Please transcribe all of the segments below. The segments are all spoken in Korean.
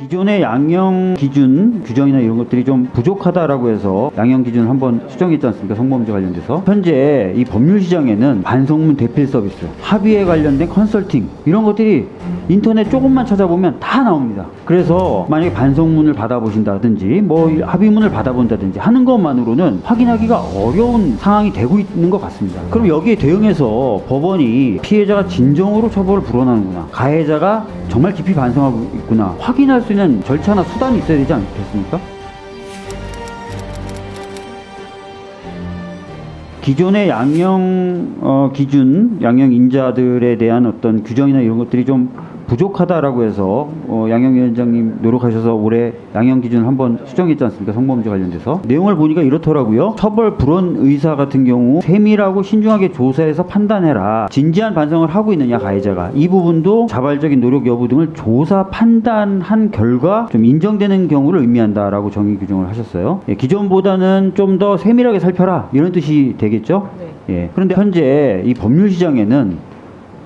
기존의 양형 기준 규정이나 이런 것들이 좀 부족하다라고 해서 양형 기준을 한번 수정했지 않습니까? 성범죄 관련돼서 현재 이 법률 시장에는 반성문 대필 서비스, 합의에 관련된 컨설팅 이런 것들이 인터넷 조금만 찾아보면 다 나옵니다. 그래서 만약에 반성문을 받아보신다든지 뭐 합의문을 받아본다든지 하는 것만으로는 확인하기가 어려운 상황이 되고 있는 것 같습니다. 그럼 여기에 대응해서 법원이 피해자가 진정으로 처벌을 불어나는구나, 가해자가 정말 깊이 반성하고 있구나 확인할 수 있는 절차나 수단이 있어야 되지 않겠습니까? 기존의 양형 어, 기준, 양형 인자들에 대한 어떤 규정이나 이런 것들이 좀 부족하다라고 해서 어, 양형위원장님 노력하셔서 올해 양형 기준을 한번 수정했지 않습니까? 성범죄 관련돼서 내용을 보니까 이렇더라고요. 처벌 불원 의사 같은 경우 세밀하고 신중하게 조사해서 판단해라. 진지한 반성을 하고 있느냐 가해자가 이 부분도 자발적인 노력 여부 등을 조사 판단한 결과 좀 인정되는 경우를 의미한다라고 정의 규정을 하셨어요. 예, 기존보다는 좀 더 세밀하게 살펴라 이런 뜻이 되겠죠? 예. 그런데 현재 이 법률 시장에는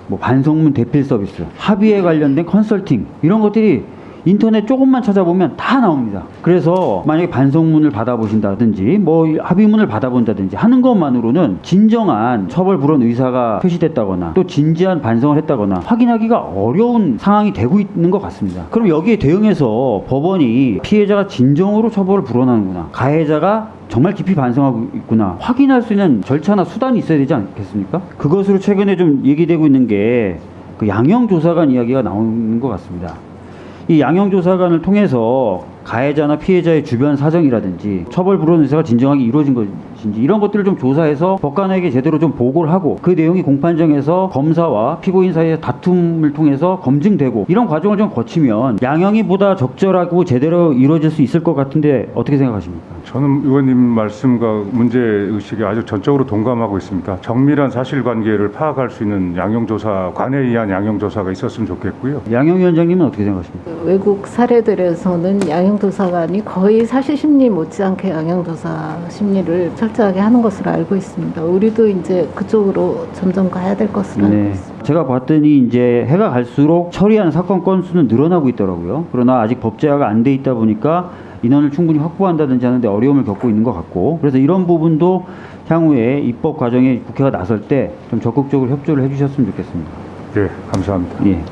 뭐 반성문 대필 서비스, 합의에 관련된 컨설팅 이런 것들이 인터넷 조금만 찾아보면 다 나옵니다. 그래서 만약에 반성문을 받아보신다든지 뭐 합의문을 받아본다든지 하는 것만으로는 진정한 처벌 불원 의사가 표시됐다거나 또 진지한 반성을 했다거나 확인하기가 어려운 상황이 되고 있는 것 같습니다. 그럼 여기에 대응해서 법원이 피해자가 진정으로 처벌을 불어나는구나, 가해자가 정말 깊이 반성하고 있구나 확인할 수 있는 절차나 수단이 있어야 되지 않겠습니까? 그것으로 최근에 좀 얘기되고 있는 게 그 양형조사관 이야기가 나오는 것 같습니다. 이 양형조사관을 통해서 가해자나 피해자의 주변 사정이라든지 처벌 불원 의사가 진정하게 이루어진 것 인지 이런 것들을 좀 조사해서 법관에게 제대로 좀 보고를 하고 그 내용이 공판정에서 검사와 피고인 사이의 다툼을 통해서 검증되고 이런 과정을 좀 거치면 양형이 보다 적절하고 제대로 이루어질 수 있을 것 같은데 어떻게 생각하십니까? 저는 의원님 말씀과 문제 의식에 아주 전적으로 동감하고 있습니다. 정밀한 사실관계를 파악할 수 있는 양형조사 관에 의한 양형조사가 있었으면 좋겠고요. 양형위원장님은 어떻게 생각하십니까? 외국 사례들에서는 양형조사관이 거의 사실 심리 못지않게 양형조사 심리를 철저 하게 하는 것으로 알고 있습니다. 우리도 이제 그쪽으로 점점 가야 될 것으로 알고 네. 있습니다. 제가 봤더니 이제 해가 갈수록 처리한 사건 건수는 늘어나고 있더라고요. 그러나 아직 법제화가 안 돼 있다 보니까 인원을 충분히 확보한다든지 하는데 어려움을 겪고 있는 것 같고 그래서 이런 부분도 향후에 입법 과정에 국회가 나설 때 좀 적극적으로 협조를 해주셨으면 좋겠습니다. 예, 감사합니다. 예.